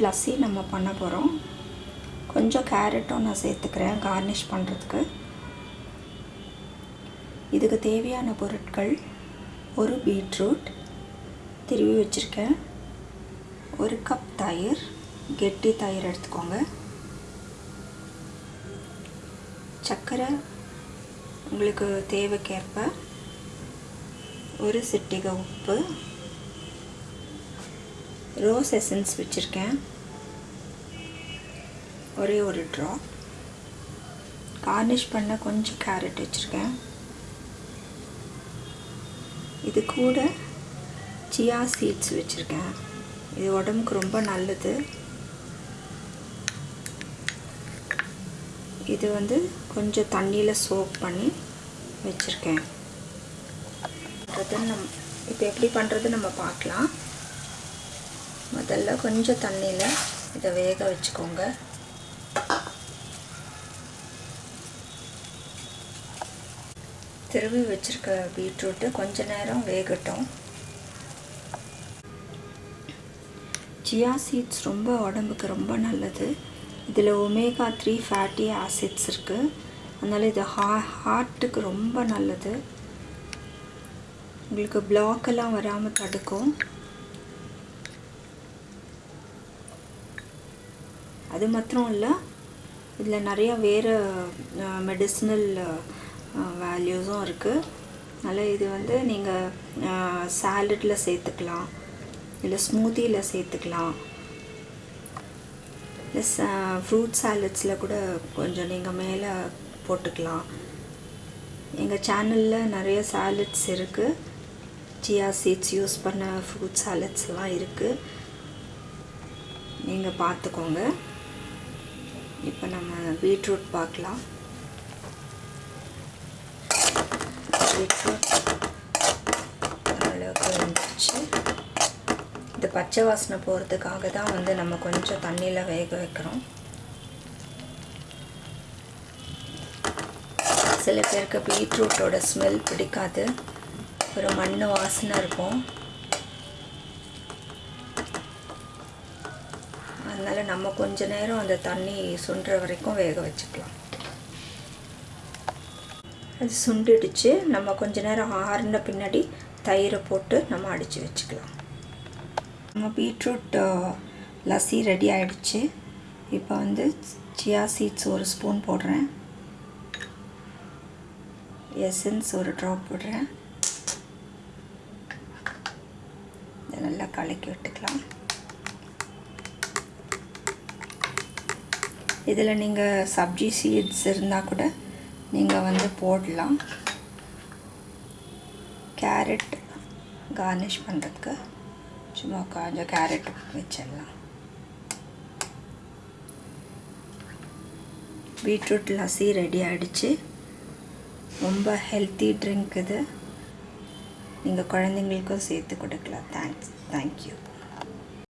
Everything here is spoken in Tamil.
லஸ்ஸி நம்ம பண்ண போகிறோம் கொஞ்சம் கேரட்டும் நான் சேர்த்துக்கிறேன் கார்னிஷ் பண்ணுறதுக்கு இதுக்கு தேவையான பொருட்கள் ஒரு பீட்ரூட் திருவி வச்சுருக்கேன். ஒரு கப் தயிர் கெட்டி தயிர் எடுத்துக்கோங்க. சர்க்கரை உங்களுக்கு தேவைக்கேற்ப. ஒரு சிட்டிகை உப்பு. ரோஸ் எசன்ஸ் வச்சுருக்கேன். ஒரே ஒரு ட்ரா கார்னிஷ் பண்ண கொஞ்சம் கேரட் வச்சுருக்கேன். இது கூட சியா சீட்ஸ் வச்சுருக்கேன். இது உடம்புக்கு ரொம்ப நல்லது. இது வந்து கொஞ்சம் தண்ணியில் சோப் பண்ணி வச்சுருக்கேன். நம் இப்போ எப்படி பண்ணுறது நம்ம பார்க்கலாம். முதல்ல கொஞ்சம் தண்ணியில் இதை வேக வச்சுக்கோங்க. திருவி வச்சுருக்க பீட்ரூட்டு கொஞ்ச நேரம் வேகட்டும். சியா சீட்ஸ் ரொம்ப உடம்புக்கு ரொம்ப நல்லது. இதில் ஒமேகா த்ரீ ஃபேட்டி ஆசிட்ஸ் இருக்குது அதனால் இது ஹா ஹார்ட்டுக்கு ரொம்ப நல்லது. உங்களுக்கு பிளாக்கெல்லாம் வராமல் தடுக்கும். அது மாத்திரம் இல்லை. இதில் நிறையா வேறு மெடிசினல் வேல்யூஸும் இருக்குது அதனால் இது வந்து நீங்கள் சாலட்டில் சேர்த்துக்கலாம் இல்லை ஸ்மூத்தியில் சேர்த்துக்கலாம் ச ஃப்ரூட் சாலட்ஸில் கூட கொஞ்சம் நீங்கள் மேலே போட்டுக்கலாம். எங்கள் சேனலில் நிறைய சாலட்ஸ் இருக்குது சியா சீட்ஸ் யூஸ் பண்ண ஃப்ரூட் சாலட்ஸ்லாம் இருக்குது நீங்கள் பார்த்துக்கோங்க இப்போ நம்ம பீட்ரூட் பார்க்கலாம். பீட்ரூட் அளவுக்கு வந்துச்சு இது பச்சை வாசனை போகிறதுக்காக தான் வந்து நம்ம கொஞ்சம் தண்ணியில் வேக வைக்கிறோம். சில பேருக்கு பீட்ரூட்டோட ஸ்மெல் பிடிக்காது. ஒரு மண் வாசனை இருக்கும். அதனால் நம்ம கொஞ்ச நேரம் அந்த தண்ணி சுண்டுற வரைக்கும் வேக வச்சுக்கலாம். அது சுண்டுடுச்சு. நம்ம கொஞ்ச நேரம் ஆறின பின்னாடி தயிரை போட்டு நம்ம அடித்து வச்சுக்கலாம். நம்ம பீட்ரூட் லஸ்ஸி ரெடி ஆகிடுச்சு இப்போ வந்து சியா சீட்ஸ் ஒரு ஸ்பூன் போடுறேன். எசன்ஸ் ஒரு ட்ராப் போடுறேன். இதை நல்லா கலக்கி விட்டுக்கலாம். இதில் நீங்கள் சப்ஜி சீட்ஸ் இருந்தால் கூட நீங்கள் வந்து போடலாம். கேரட் கார்னிஷ் பண்ணுறதுக்கு சும்மா கொஞ்சம் கேரட் வச்சிடலாம். பீட்ரூட் லஸ்ஸி ரெடி ஆகிடுச்சு ரொம்ப ஹெல்த்தி ட்ரிங்க் இது. நீங்கள் குழந்தைங்களுக்கும் சேர்த்து கொடுக்கலாம். Thanks thank you